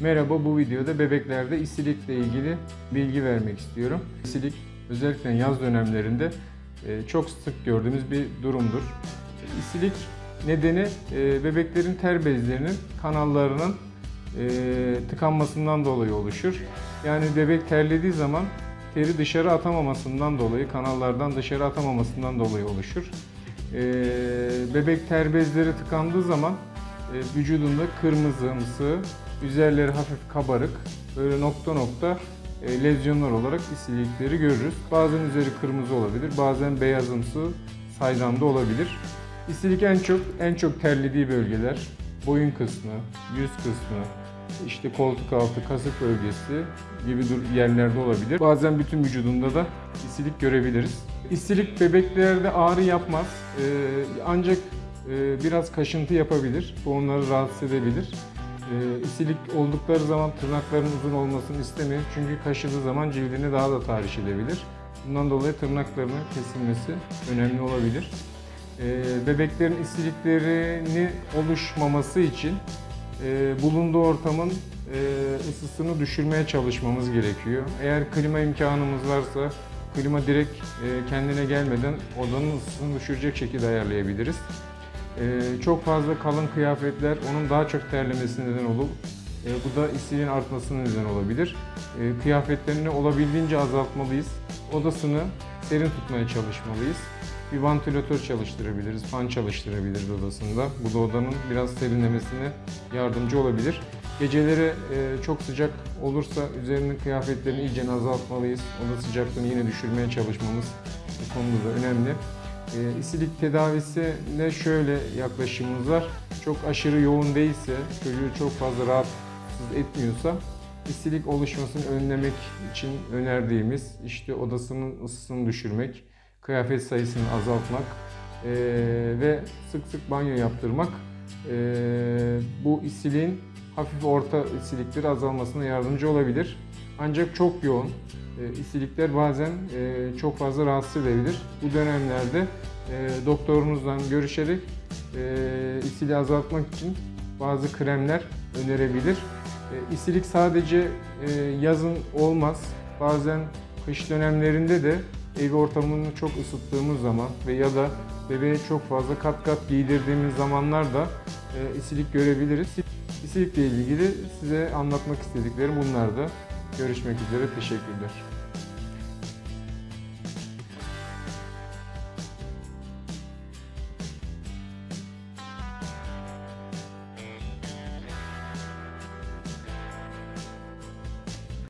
Merhaba bu videoda bebeklerde isilikle ilgili bilgi vermek istiyorum. İsilik özellikle yaz dönemlerinde e, çok sık gördüğümüz bir durumdur. İsilik nedeni e, bebeklerin ter bezlerinin kanallarının e, tıkanmasından dolayı oluşur. Yani bebek terlediği zaman teri dışarı atamamasından dolayı, kanallardan dışarı atamamasından dolayı oluşur. Bebek ter bezleri tıkandığı zaman vücudunda kırmızımsı, üzerleri hafif kabarık, böyle nokta nokta e, lezyonlar olarak isilikleri görürüz. Bazen üzeri kırmızı olabilir, bazen beyazımsı, saydamda olabilir. İsilik en çok en çok terlediği bölgeler boyun kısmı, yüz kısmı, işte koltuk altı, kasık bölgesi gibi yerlerde olabilir. Bazen bütün vücudunda da isilik görebiliriz. İsilik bebeklerde ağrı yapmaz. Ee, ancak biraz kaşıntı yapabilir. Bu onları rahatsız edebilir. Ee, isilik oldukları zaman tırnakların uzun olmasını istemiyor. Çünkü kaşıdığı zaman cildini daha da tahriş edebilir. Bundan dolayı tırnaklarının kesilmesi önemli olabilir. Ee, bebeklerin isiliklerini oluşmaması için e, bulunduğu ortamın e, ısısını düşürmeye çalışmamız gerekiyor. Eğer klima imkanımız varsa klima direkt e, kendine gelmeden odanın ısısını düşürecek şekilde ayarlayabiliriz. E, çok fazla kalın kıyafetler onun daha çok terlemesine neden olur. E, bu da isiliğin artmasına neden olabilir. E, kıyafetlerini olabildiğince azaltmalıyız. Odasını serin tutmaya çalışmalıyız. Bir vantilatör çalıştırabiliriz, fan çalıştırabiliriz odasında. Bu da odanın biraz serinlemesine yardımcı olabilir. Geceleri e, çok sıcak olursa üzerinin kıyafetlerini iyice azaltmalıyız. Oda sıcaklığını yine düşürmeye çalışmamız bu konuda da önemli. E, isilik tedavisine şöyle yaklaşımımız var. Çok aşırı yoğun değilse, çocuğu çok fazla rahatsız etmiyorsa isilik oluşmasını önlemek için önerdiğimiz işte odasının ısısını düşürmek, kıyafet sayısını azaltmak eee, ve sık sık banyo yaptırmak eee, bu isiliğin hafif orta isilikleri azalmasına yardımcı olabilir. Ancak çok yoğun e, isilikler bazen e, çok fazla rahatsız edebilir. Bu dönemlerde e, doktorunuzla görüşerek e, isiliği azaltmak için bazı kremler önerebilir. E, isilik sadece e, yazın olmaz. Bazen kış dönemlerinde de ev ortamını çok ısıttığımız zaman ve ya da bebeğe çok fazla kat kat giydirdiğimiz zamanlarda e, isilik görebiliriz. İsilikle ilgili size anlatmak istediklerim bunlardı. Görüşmek üzere, teşekkürler.